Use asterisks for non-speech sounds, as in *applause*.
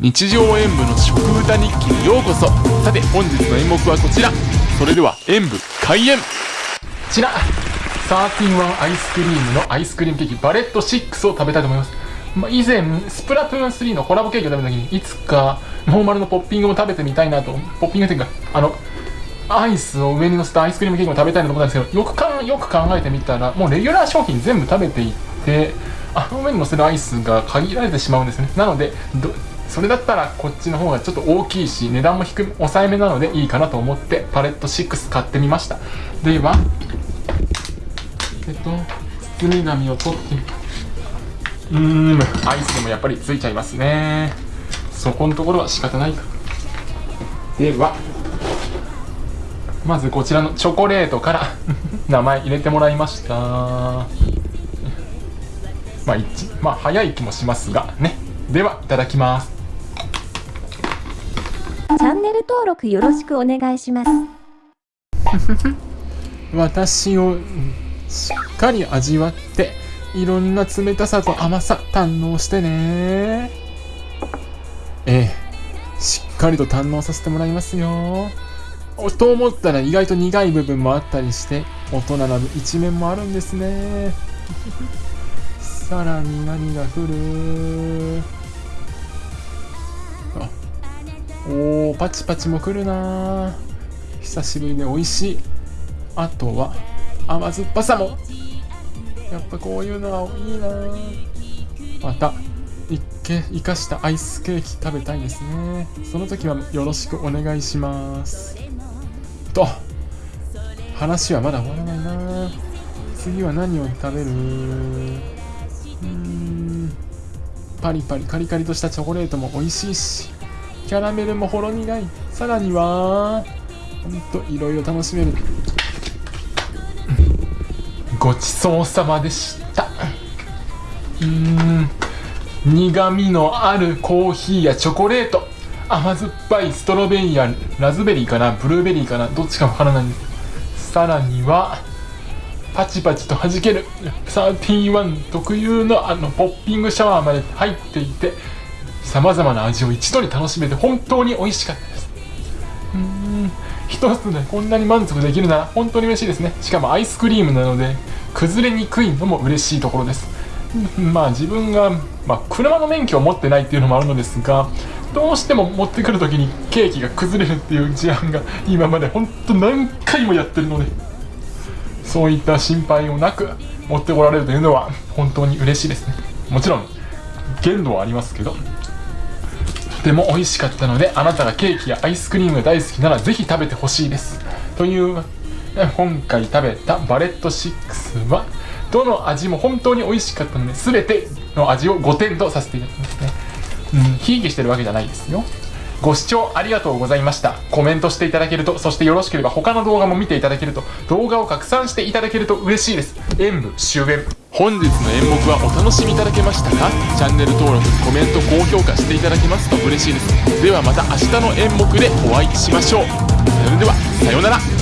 日常演舞の食歌日記にようこそ。さて本日の演目はこちら。それでは演舞開演。こちら31アイスクリームのアイスクリームケーキパレット6を食べたいと思います、まあ、以前スプラトゥーン3のコラボケーキを食べた時にいつかノーマルのポッピングも食べてみたいなとポッピングっていうかあのアイスを上に乗せたアイスクリームケーキも食べたいなと思ったんですけどよくかよく考えてみたらもうレギュラー商品全部食べていってあの上に乗せるアイスが限られてしまうんですね。なのでそれだったらこっちの方がちょっと大きいし値段も低め抑えめなのでいいかなと思ってパレット6買ってみました。ではえっと包み紙を取ってうーんアイスでもやっぱりついちゃいますね。そこのところは仕方ないか。ではまずこちらのチョコレートから *laughs* 名前入れてもらいました。まあ、まあ、早い気もしますがね。ではいただきます。チャンネル登録よろしくお願いします。*laughs* 私をしっかり味わっていろんな冷たさと甘さ堪能してね。ええしっかりと堪能させてもらいますよ。と思ったら意外と苦い部分もあったりして大人な一面もあるんですね。さらに何が降る？おーパチパチも来るな久しぶりで美味しい。あとは甘酸っぱさも。やっぱこういうのはいいなまた生かしたアイスケーキ食べたいですね。その時はよろしくお願いします。と話はまだ終わらないな次は何を食べる？うん。パリパリカリカリとしたチョコレートも美味しいし。キャラメルもほろ苦い。さらにはほんといろいろ楽しめる。ごちそうさまでした。うん。苦味のあるコーヒーやチョコレート。甘酸っぱいストロベリーやラズベリーかな。ブルーベリーかな。どっちかわからない。さらにはパチパチと弾ける。31特有のあのポッピングシャワーまで入っていてさまざまな味を一度に楽しめて本当に美味しかったです。うん。一つでこんなに満足できるなら本当に嬉しいですね。しかもアイスクリームなので崩れにくいのも嬉しいところです。まあ自分が、まあ、車の免許を持ってないっていうのもあるのですがどうしても持ってくる時にケーキが崩れるっていう事案が今まで本当何回もやってるのでそういった心配をなく持ってこられるというのは本当に嬉しいですね。もちろん限度はありますけど。とても美味しかったのであなたがケーキやアイスクリームが大好きならぜひ食べてほしいです。という今回食べたバレット6はどの味も本当に美味しかったので全ての味を5点とさせていただきますね。うんひいきしてるわけじゃないですよ。ご視聴ありがとうございました。コメントしていただけるとそしてよろしければ他の動画も見ていただけると動画を拡散していただけると嬉しいです。演舞終演本日の演目はお楽しみいただけましたか？チャンネル登録コメント高評価していただけますと嬉しいです。ではまた明日の演目でお会いしましょう。それではさようなら。